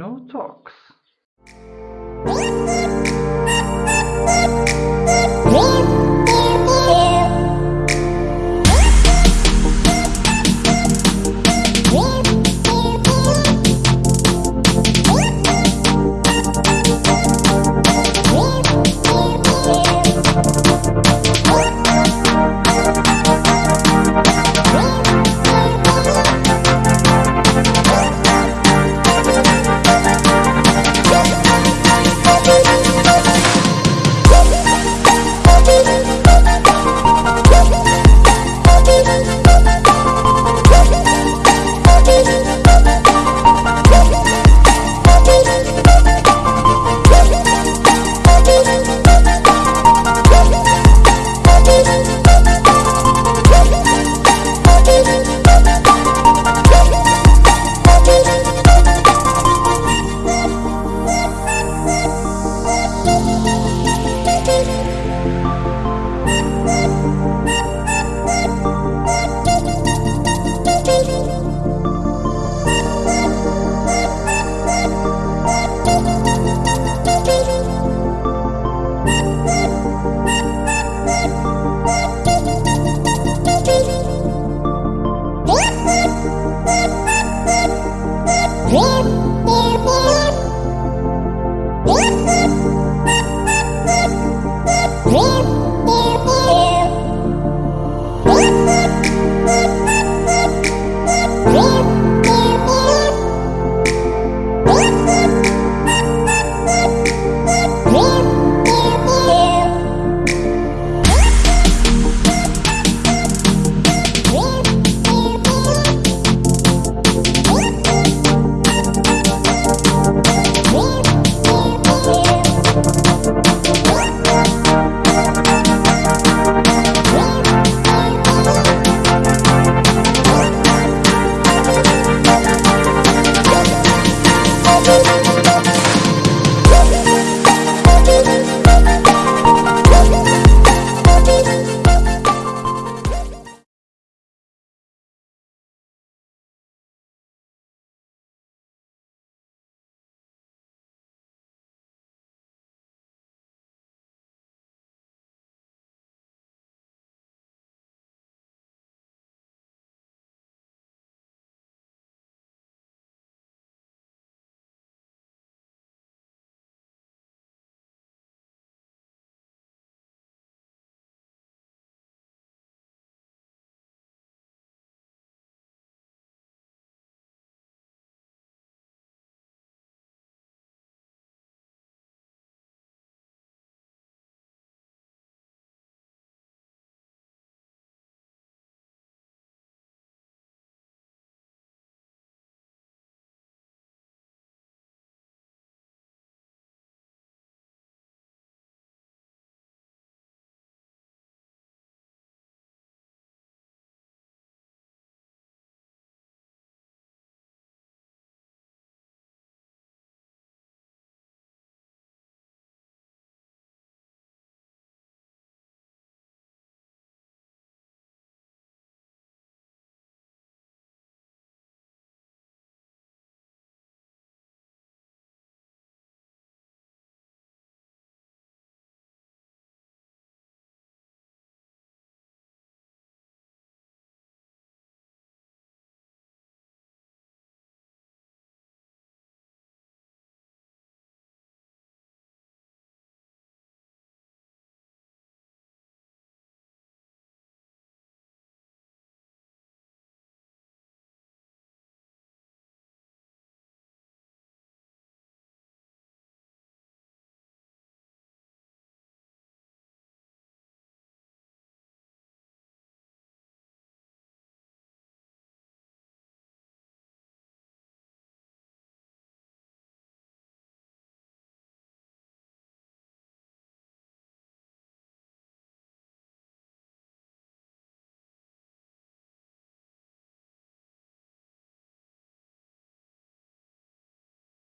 No Talks. Whoop!